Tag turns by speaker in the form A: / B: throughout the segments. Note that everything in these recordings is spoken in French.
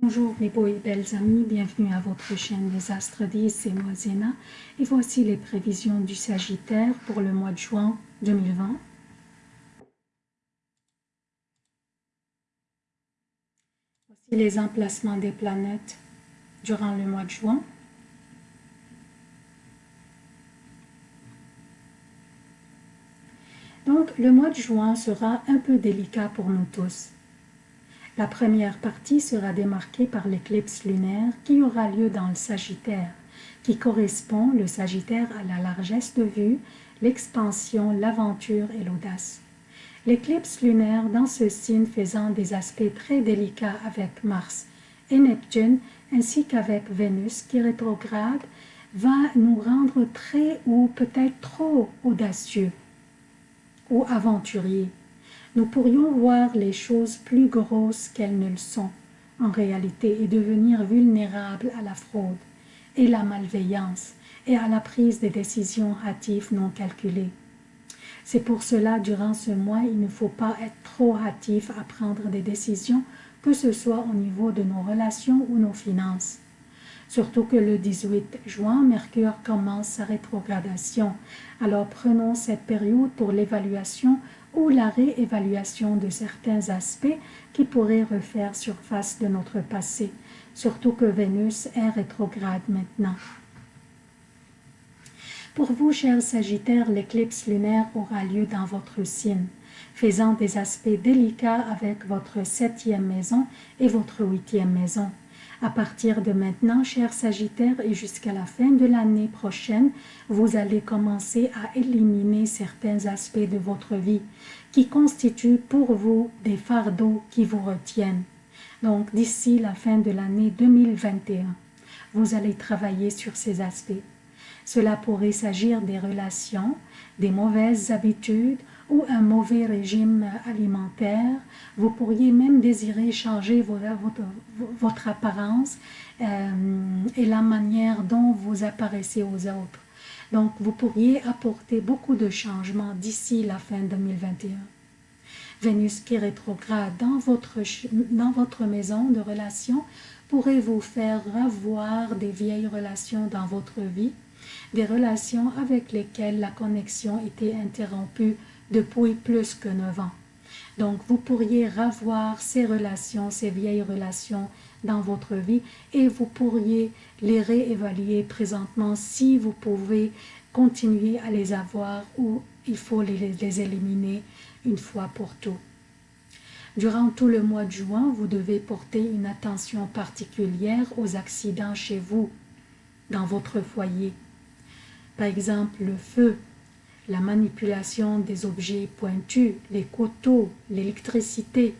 A: Bonjour mes beaux et belles amis, bienvenue à votre chaîne des Astres 10, c'est moi Zéna et voici les prévisions du Sagittaire pour le mois de juin 2020. Voici les emplacements des planètes durant le mois de juin. Donc le mois de juin sera un peu délicat pour nous tous. La première partie sera démarquée par l'éclipse lunaire qui aura lieu dans le Sagittaire, qui correspond, le Sagittaire, à la largesse de vue, l'expansion, l'aventure et l'audace. L'éclipse lunaire dans ce signe faisant des aspects très délicats avec Mars et Neptune, ainsi qu'avec Vénus qui rétrograde, va nous rendre très ou peut-être trop audacieux ou aventuriers nous pourrions voir les choses plus grosses qu'elles ne le sont en réalité et devenir vulnérables à la fraude et la malveillance et à la prise de décisions hâtives non calculées. C'est pour cela, durant ce mois, il ne faut pas être trop hâtif à prendre des décisions, que ce soit au niveau de nos relations ou nos finances. Surtout que le 18 juin, Mercure commence sa rétrogradation. Alors prenons cette période pour l'évaluation ou la réévaluation de certains aspects qui pourraient refaire surface de notre passé, surtout que Vénus est rétrograde maintenant. Pour vous, chers Sagittaires, l'éclipse lunaire aura lieu dans votre signe, faisant des aspects délicats avec votre septième maison et votre huitième maison. À partir de maintenant, chers Sagittaires, et jusqu'à la fin de l'année prochaine, vous allez commencer à éliminer certains aspects de votre vie qui constituent pour vous des fardeaux qui vous retiennent. Donc, d'ici la fin de l'année 2021, vous allez travailler sur ces aspects. Cela pourrait s'agir des relations, des mauvaises habitudes ou un mauvais régime alimentaire. Vous pourriez même désirer changer votre, apparence euh, et la manière dont vous apparaissez aux autres. Donc, vous pourriez apporter beaucoup de changements d'ici la fin 2021. Vénus qui rétrograde dans votre, dans votre maison de relation pourrait vous faire revoir des vieilles relations dans votre vie, des relations avec lesquelles la connexion était interrompue depuis plus que neuf ans. Donc, vous pourriez revoir ces relations, ces vieilles relations dans votre vie et vous pourriez les réévaluer présentement si vous pouvez continuer à les avoir ou il faut les, les éliminer une fois pour tout. Durant tout le mois de juin, vous devez porter une attention particulière aux accidents chez vous, dans votre foyer. Par exemple, le feu, la manipulation des objets pointus, les couteaux, l'électricité.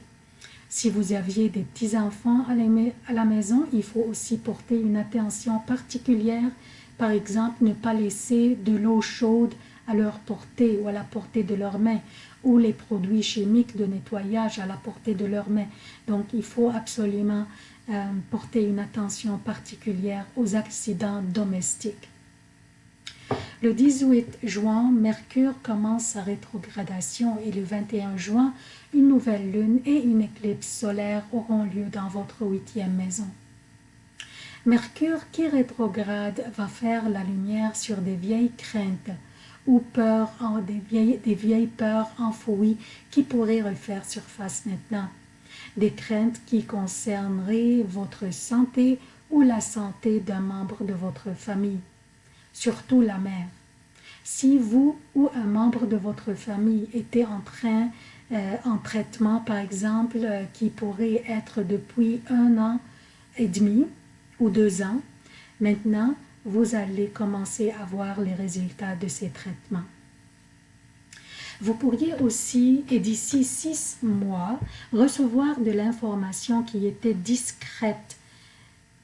A: Si vous aviez des petits-enfants à la maison, il faut aussi porter une attention particulière. Par exemple, ne pas laisser de l'eau chaude à leur portée ou à la portée de leurs mains ou les produits chimiques de nettoyage à la portée de leurs mains. Donc, il faut absolument euh, porter une attention particulière aux accidents domestiques. Le 18 juin, Mercure commence sa rétrogradation et le 21 juin, une nouvelle lune et une éclipse solaire auront lieu dans votre huitième maison. Mercure qui rétrograde va faire la lumière sur des vieilles craintes ou peurs, des vieilles, des vieilles peurs enfouies qui pourraient refaire surface maintenant. Des craintes qui concerneraient votre santé ou la santé d'un membre de votre famille surtout la mère. Si vous ou un membre de votre famille était en train, euh, en traitement par exemple, euh, qui pourrait être depuis un an et demi ou deux ans, maintenant vous allez commencer à voir les résultats de ces traitements. Vous pourriez aussi, et d'ici six mois, recevoir de l'information qui était discrète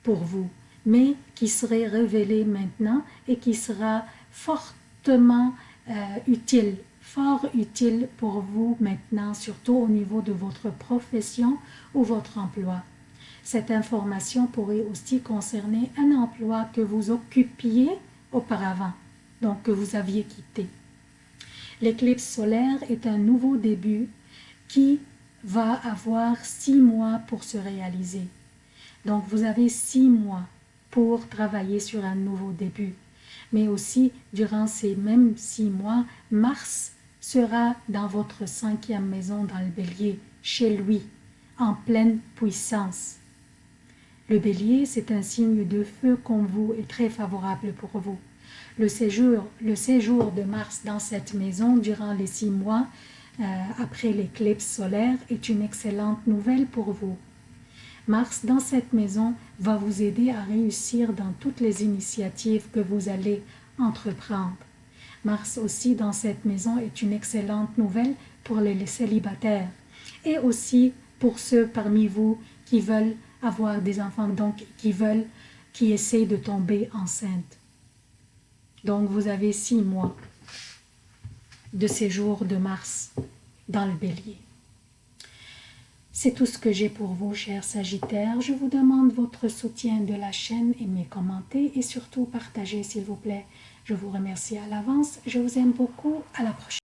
A: pour vous mais qui serait révélé maintenant et qui sera fortement euh, utile, fort utile pour vous maintenant, surtout au niveau de votre profession ou votre emploi. Cette information pourrait aussi concerner un emploi que vous occupiez auparavant, donc que vous aviez quitté. L'éclipse solaire est un nouveau début qui va avoir six mois pour se réaliser. Donc vous avez six mois pour travailler sur un nouveau début. Mais aussi, durant ces mêmes six mois, Mars sera dans votre cinquième maison dans le bélier, chez lui, en pleine puissance. Le bélier, c'est un signe de feu comme vous et très favorable pour vous. Le séjour, le séjour de Mars dans cette maison durant les six mois euh, après l'éclipse solaire est une excellente nouvelle pour vous. Mars dans cette maison va vous aider à réussir dans toutes les initiatives que vous allez entreprendre. Mars aussi dans cette maison est une excellente nouvelle pour les célibataires et aussi pour ceux parmi vous qui veulent avoir des enfants, donc qui veulent, qui essaient de tomber enceinte. Donc vous avez six mois de séjour de Mars dans le bélier. C'est tout ce que j'ai pour vous, chers Sagittaires. Je vous demande votre soutien de la chaîne, aimez, commentez et surtout partagez, s'il vous plaît. Je vous remercie à l'avance. Je vous aime beaucoup. À la prochaine.